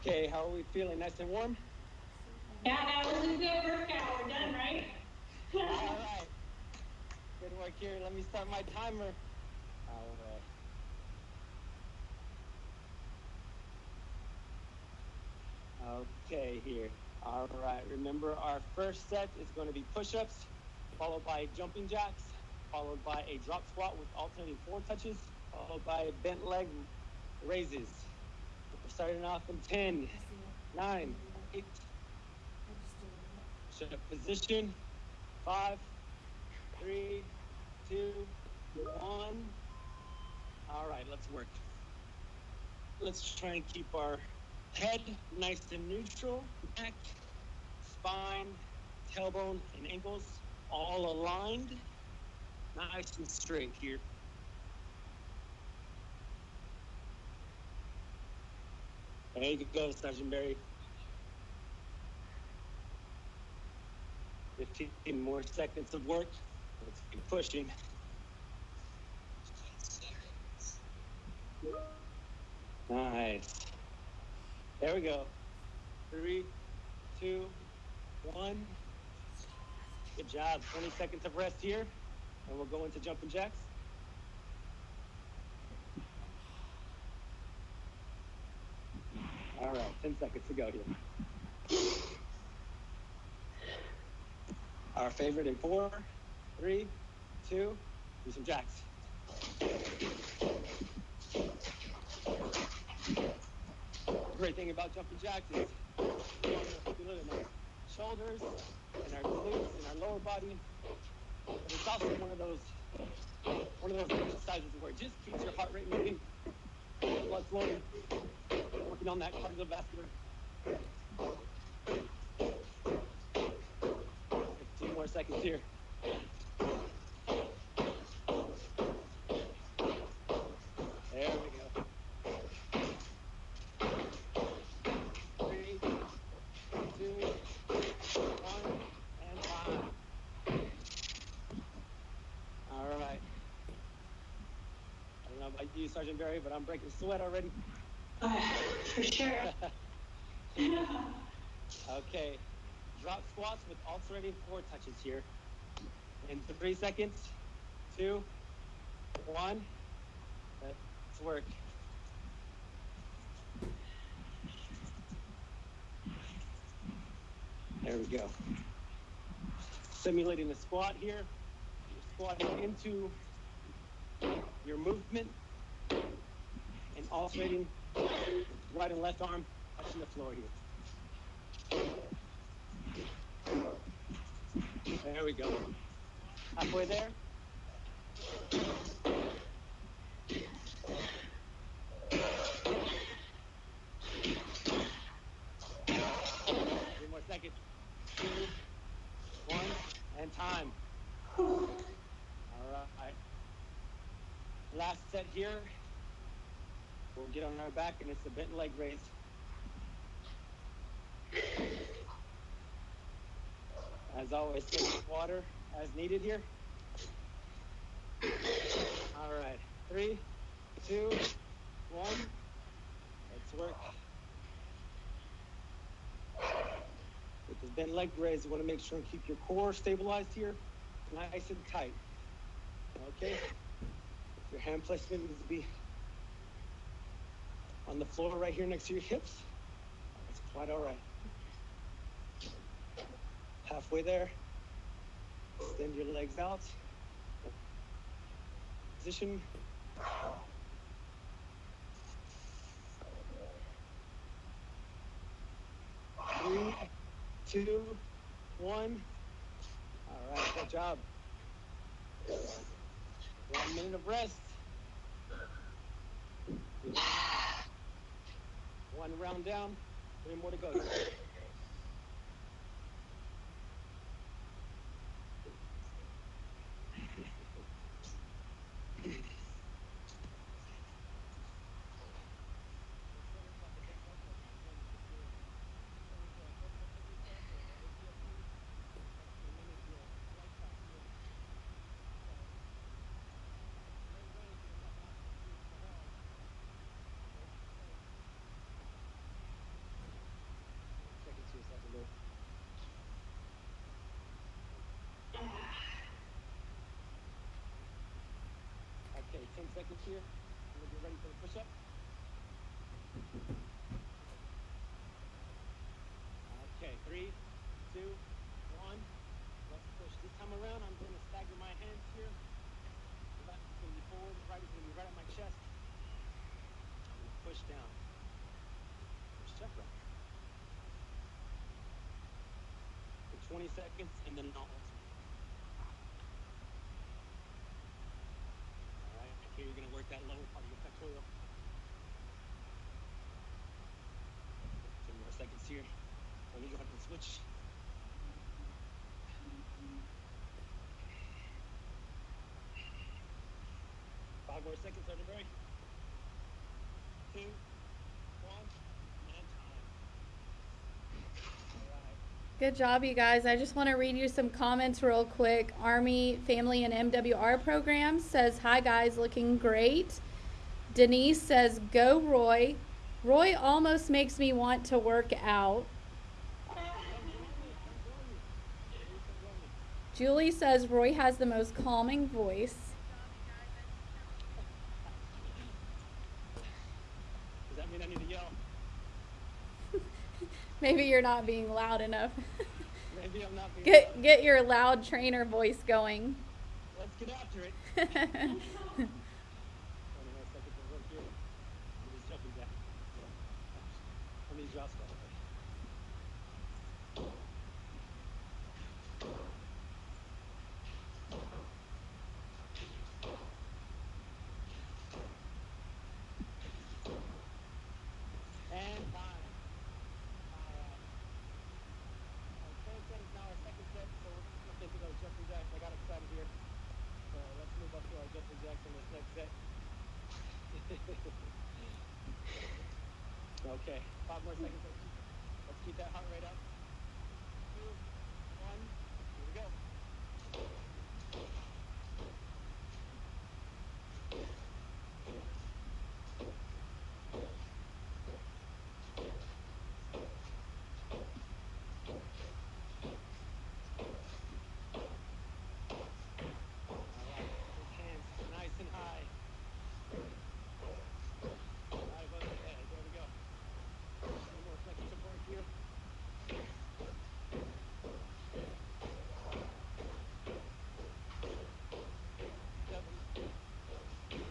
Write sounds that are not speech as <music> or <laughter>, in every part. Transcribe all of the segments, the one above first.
Okay, how are we feeling? Nice and warm? Yeah, that was a good workout. We're done, right? <laughs> All right. Good work here. Let me start my timer. All right. Okay, here. All right. Remember, our first set is going to be push-ups, followed by jumping jacks, followed by a drop squat with alternating floor touches, followed by bent leg raises. Starting off in 10, 9, 8, Shift position. Five, three, two, one. All right, let's work. Let's try and keep our head nice and neutral, neck, spine, tailbone, and ankles all aligned, nice and straight here. There you go, Sergeant Barry. 15 more seconds of work. Let's keep pushing. Nice. There we go. Three, two, one. Good job. 20 seconds of rest here, and we'll go into jumping jacks. All right, 10 seconds to go here. Our favorite in four, three, two, do some jacks. Great thing about jumping jacks is you shoulders and our glutes and our lower body. But it's also one of those one of those exercises where it just keeps your heart rate moving, blood flowing, working on that cardiovascular. 15 more seconds here. There we go. Three, two, one, and five. All right. I don't know about you, Sergeant Barry, but I'm breaking sweat already. For sure. <laughs> Okay. Drop squats with alternating floor touches here. In three seconds, two, one. Let's work. There we go. Simulating the squat here. You're squatting into your movement and alternating right and left arm touching the floor here. There we go. Halfway there. Three more seconds. Two, one, and time. All right. Last set here. We'll get on our back, and it's a bent leg raise. As always, take water as needed here. All right, three, two, one. Let's work. With this bent leg raise, you want to make sure and keep your core stabilized here, nice and tight. Okay. Your hand placement needs to be on the floor right here next to your hips. That's quite all right. Halfway there. Extend your legs out. Position. Three, two, one. All right, good job. One minute of rest. One round down, three more to go. Seconds here. Gonna get ready for the push-up. Okay, three, two, one. Let's push. This time around, I'm gonna stagger my hands here. The left is gonna be forward, the right is gonna be right at my chest. I'm gonna push down. Push up. For 20 seconds, and then I'll alternate. All right, here you're gonna work that lower part of your pectoral. Ten more seconds here. Me go ahead switch. Five more seconds, everybody. Two, one, and time. Good job, you guys. I just want to read you some comments real quick. Army Family and MWR program says, Hi, guys, looking great. Denise says, Go, Roy. Roy almost makes me want to work out. Julie says, Roy has the most calming voice. Does that mean I need to yell? <laughs> Maybe you're not being loud enough. <laughs> Maybe I'm not being get, loud. get your loud trainer voice going. Let's get after it. <laughs> Twenty more seconds of work here. Let me jumping jack. Let me just go. And time. Alright. Our third set is now our second set, so we're just gonna think about jumping jacks. I got excited here. So let's move up to our jumping jacks in this next set. Okay, five more seconds. Let's keep, that heart rate up. Two, one, here we go. All right, those hands nice and high. Right above the head. There we go. One more seconds of work here. Seven,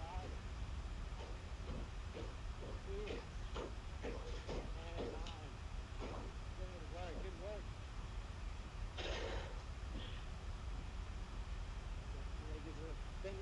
five, two, and nine. Good work, good work. Leg is up. Bent leg raises up next. And two, one. That's right. Okay, keeping our core nice and tight. Work on stability with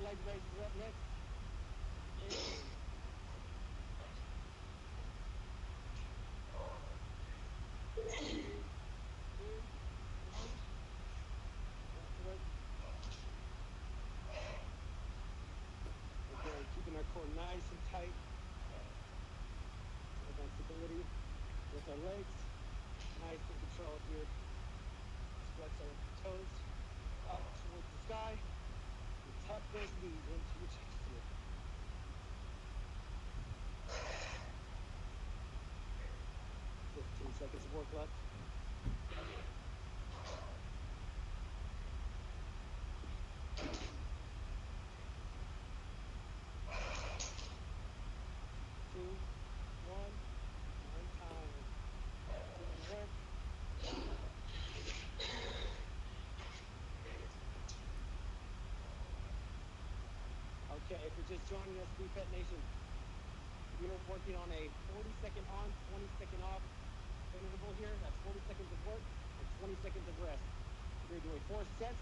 our legs. Nice and controlled here. Flex our toes up towards the sky. And tuck those knees into your chest here. Fifteen seconds of work left. Two, one, one time. Good work. Okay, if you're just joining us, BFit Nation, we are working on a 40 second on, 20 second off interval here. That's 40 seconds of work and 20 seconds of rest. We're doing four sets,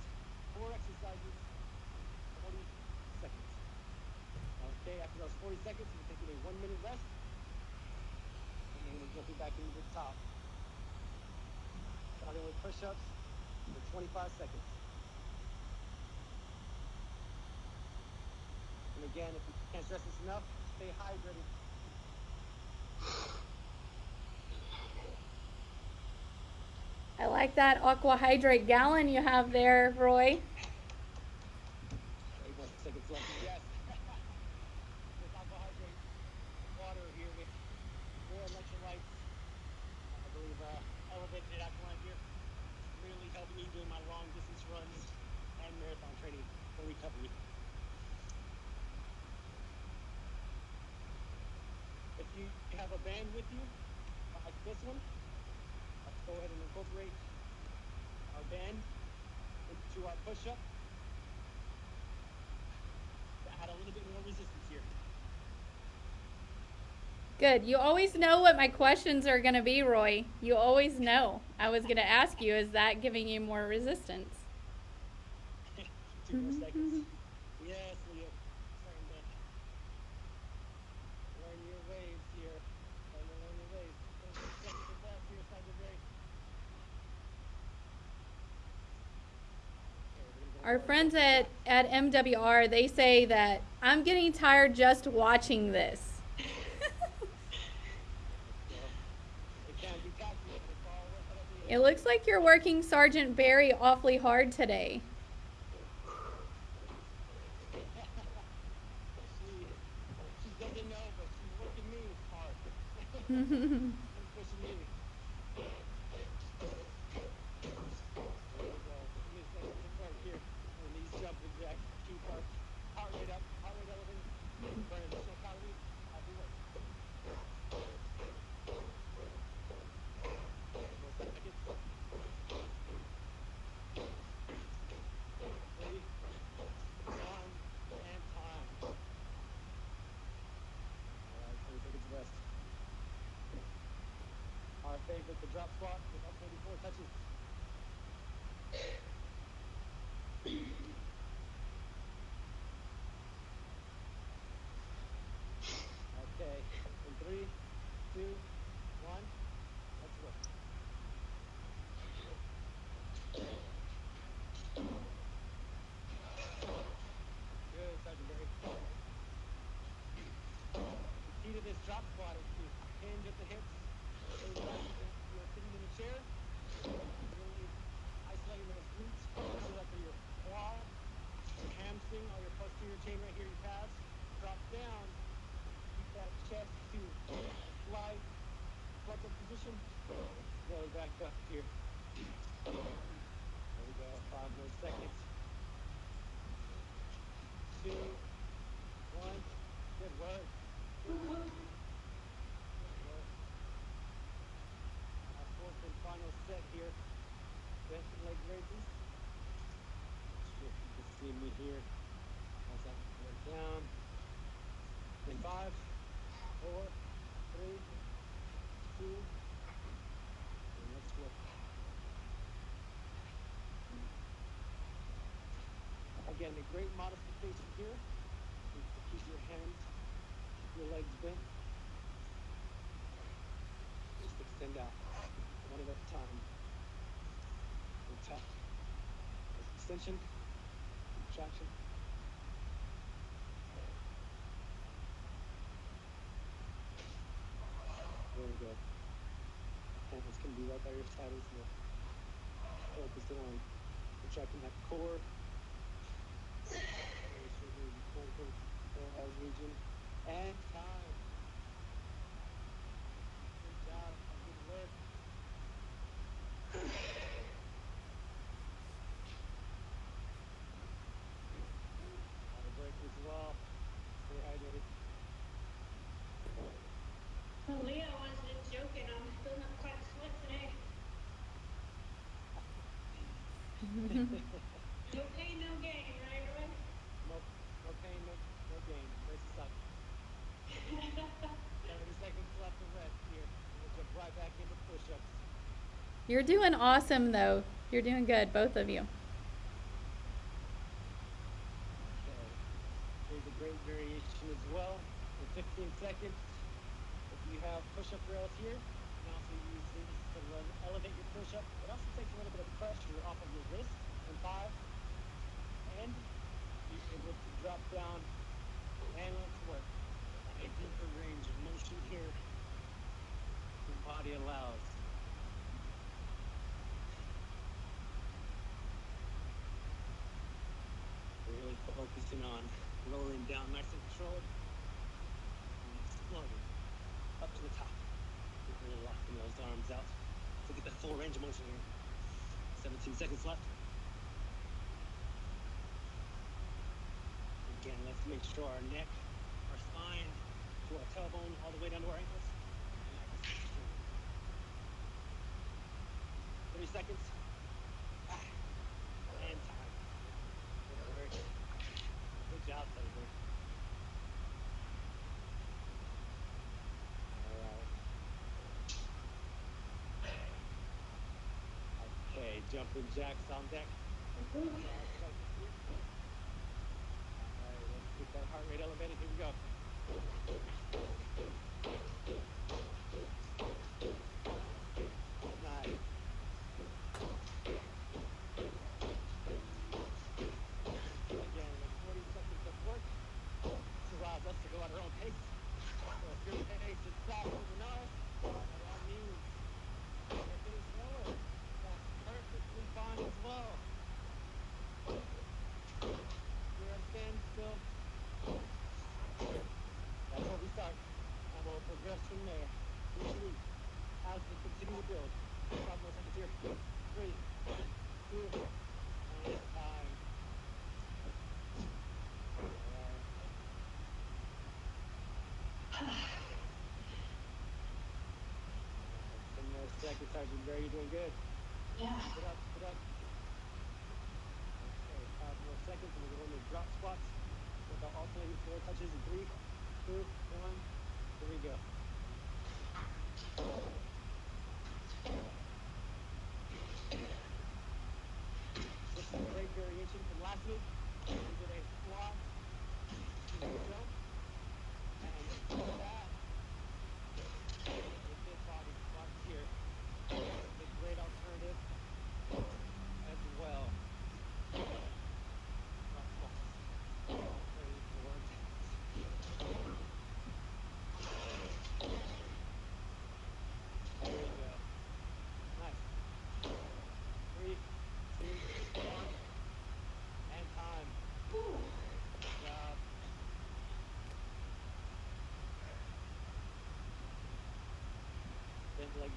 four exercises, 40 seconds. Okay, after those 40 seconds, we're taking a one minute rest. And then we're jumping back into the top. Starting with push ups for 25 seconds. And again, if you can't stress this enough, stay hydrated. I like that aqua hydrate gallon you have there, Roy. Eight more seconds left. Yes. with carbohydrates, water here with more electrolytes. I believe uh, elevated alkaline here. Really helping me during my long distance runs and marathon training for recovery. you have a band with you, like this one, let's go incorporate our band into our push-up to add a little bit more resistance here. Good. You always know what my questions are going to be, Roy. You always know. I was going to ask you, is that giving you more resistance? <laughs> Two more seconds. Yes, Leah. Starting to learn your waves here. Starting to learn your waves. Ten seconds left here, time to break. Okay, we're gonna go Our friends at, at MWR, they say that I'm getting tired just watching this. <laughs> It looks like you're working Sergeant Barry awfully hard today. <laughs> She, she doesn't know, but she's working me hard. and pushing me. There we go. Give me a second to start here. And these jumping jacks keep our heart rate up, heart rate elevated. Burn additional calories as we work. More seconds. Three, one, and time. Alright, 20 seconds rest. Our favorite, the drop squat with up 24 touches. Okay, in three, two, one, let's go. Good, Sergeant Barry. The key to this drop squat is to hinge at the hips. So that you- you're sitting in a chair. Really isolating those glutes. So that for your quad, your hamstring, or your posterior chain right here, your calves. Drop down. Keep that chest to a slight position. Roll back up here. There we go. Five more seconds. Two, one. Good work. Our fourth and final set here. Bent leg raises. If you can see me here. As I go down. In five, four, three, two, and let's go. Again, a great modification here is to keep your hands, your legs bent. Just extend out, one at a time. And tap. Extension, contraction. Very good. Hands can be right by your side as well. Focusing on contracting that core. Very sure here the core for region. And time. Good job. Good work. Water break as well. Stay hydrated. Well, Leah was just joking. I'm filling up quite a sweat today. No pain, no gain, right, Roy? No, no pain, no, no gain. Brace us up. 30 seconds left to rest here. We'll jump right back into push-ups. You're doing awesome, though. You're doing good, both of you. Okay. Here's a great variation as well. In 15 seconds, if you have push-up rails here, you can also use these to run, elevate your push-up. It also takes a little bit of pressure off of your wrist in five. And you're able to drop down and let's work. A deeper range of motion here. Your body allows. Really focusing on rolling down nice and controlled. And exploding up to the top. We're Really locking those arms out to get the full range of motion here. 17 seconds left. Again, let's make sure our neck, our spine to our tailbone all the way down to our ankles. Thirty seconds. Ah. And time. Good work. Good job, Taylor. Alright. Okay, jumping jacks on deck. Alright, let's get that heart rate elevated. Here we go. Nice. Again, like 40 seconds of work. This allows us to go at our own pace. So if your pace is faster than ours, by all means, if it is slower, that's perfectly fine as well. You're at standstill. That's where we start. And we'll progress from there. Each week, as we continue to build. Five more seconds here. Three, two, and time. Alright. More seconds, Sergeant Barry. You're doing good. Yeah. Get up, get up. Okay, five more seconds, and we're going to drop squats with our alternating floor touches in three, two, one. Here we go. This is a great variation from last week. We did a squat, to the jump, and before that, we did body squats here. It's a great alternative as well. Drop squats. Three, four, There you go. Nice. Three, two, one, and time. Good job.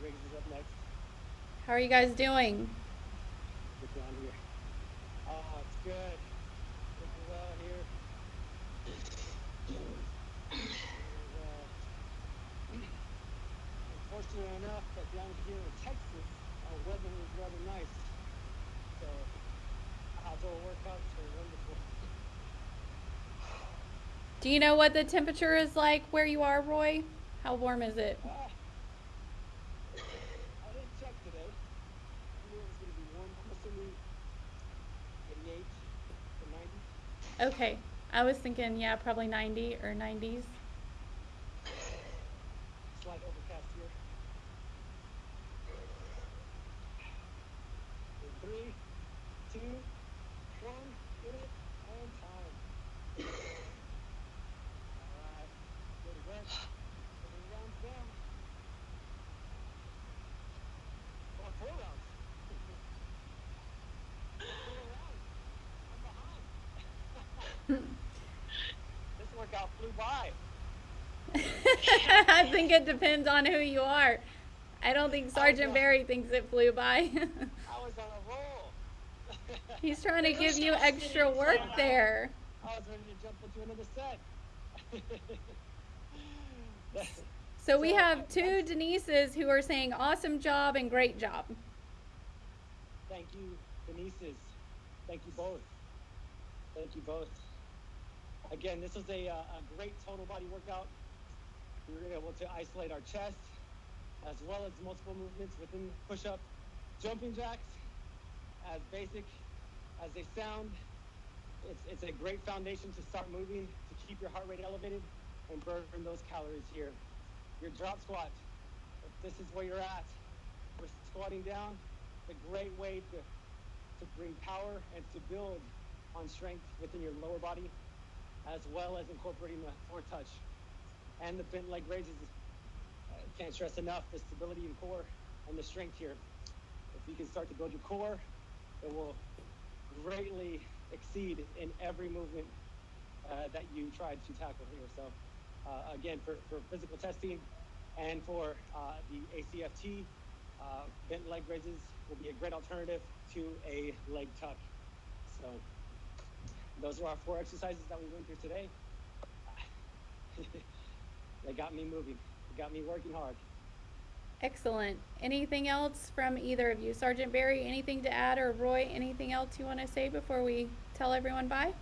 Leg raises is up next. How are you guys doing? Get down here. Oh, it's good. Looking well here. And, uh, unfortunately enough, that down here in Texas, our weather is rather nice. So, outdoor workouts are wonderful. Do you know what the temperature is like where you are, Roy? How warm is it? Ah. I didn't check today. I knew it was going to be warm. I'm assuming 88 to 90. Okay. I was thinking, yeah, probably 90 or 90s. Slight overcast here. In three, two, one, get it, and time. Alright, good work. Three rounds down. Oh, four rounds. four rounds. I'm behind. this workout flew by. <laughs> I think it depends on who you are. I don't think Sergeant. Barry thinks it flew by. <laughs> I was on a roll. <laughs> He's trying to give you extra work there. I was ready to jump into another set. So we have two Denises who are saying awesome job and great job. Thank you, Denise's. Thank you both. Thank you both. Again, this was a, uh, a great total body workout. We were able to isolate our chest as well as multiple movements within push up, jumping jacks. As basic as they sound, it's, it's a great foundation to start moving to keep your heart rate elevated and burn those calories here. Your drop squat, if this is where you're at, we're squatting down, it's a great way to, to bring power and to build on strength within your lower body, as well as incorporating the floor touch and the bent leg raises. Uh, can't stress enough the stability in core and the strength here. If you can start to build your core, it will greatly exceed in every movement uh, that you try to tackle here. So, uh, again, for, for physical testing and for uh, the ACFT, uh, bent leg raises will be a great alternative to a leg tuck. So, those are our four exercises that we went through today. <laughs> they got me moving. They got me working hard. Excellent. Anything else from either of you? Sergeant Barry, anything to add, or Roy, anything else you want to say before we tell everyone bye?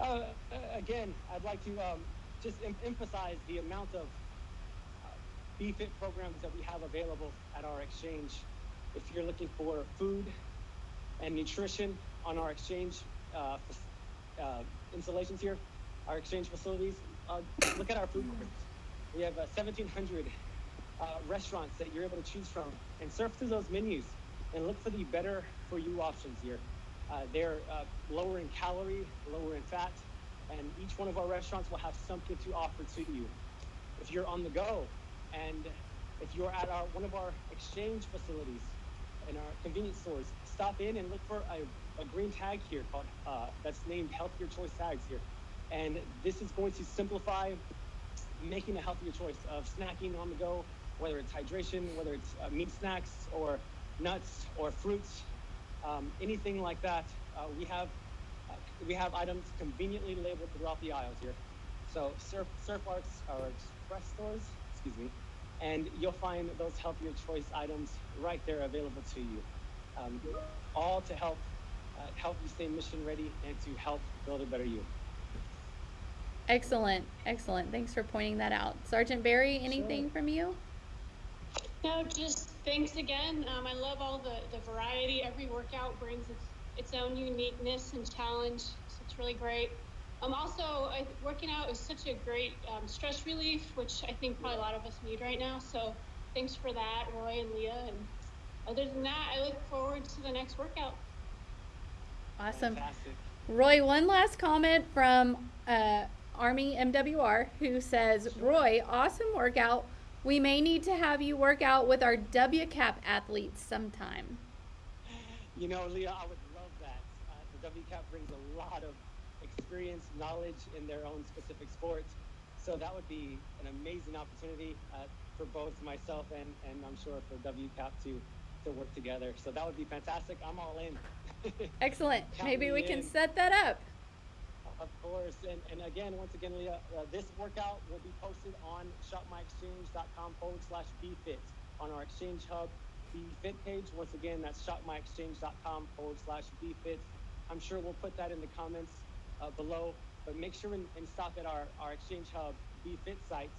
Uh, uh, again, I'd like to um, just em- emphasize the amount of uh, BFIT programs that we have available at our exchange. If you're looking for food and nutrition on our exchange uh, uh, installations here, our exchange facilities, uh, look at our food courts. We have uh, 1,700 uh, restaurants that you're able to choose from and surf through those menus and look for the better for you options here. Uh, they're uh, lower in calorie, lower in fat, and each one of our restaurants will have something to offer to you. If you're on the go, and if you're at our one of our exchange facilities in our convenience stores, stop in and look for a, a green tag here called uh, that's named Healthier Choice tags here, and this is going to simplify making a healthier choice of snacking on the go, whether it's hydration, whether it's uh, meat snacks or nuts or fruits, um, anything like that. Uh, we have uh, we have items conveniently labeled throughout the aisles here. So Surf Surf Arts or Express stores, excuse me, and you'll find those healthier choice items right there available to you. Um, all to help help you stay mission ready and to help build a better you. Excellent, excellent. Thanks for pointing that out. Sergeant Barry, anything Sure. from you? No, just thanks again. Um, I love all the, the variety. Every workout brings its, its own uniqueness and challenge. So it's really great. Um, also, I, working out is such a great um, stress relief, which I think probably a lot of us need right now. So thanks for that, Roy and Leah. And other than that, I look forward to the next workout. Awesome. Fantastic. Roy, one last comment from uh, Army MWR who says, Roy, awesome workout. We may need to have you work out with our WCAP athletes sometime. You know, Leah, I would love that. Uh, the WCAP brings a lot of experience, knowledge in their own specific sports. So that would be an amazing opportunity uh, for both myself and, and I'm sure for WCAP to, to work together. So that would be fantastic. I'm all in. Excellent. Maybe we can set that up. Of course, and, and again, once again, Leah, uh, this workout will be posted on shopmyexchange.com forward slash BFit on our Exchange Hub BFit page. Once again, that's shopmyexchange.com forward slash BFit. I'm sure we'll put that in the comments uh, below, but make sure and, and stop at our, our Exchange Hub BFit site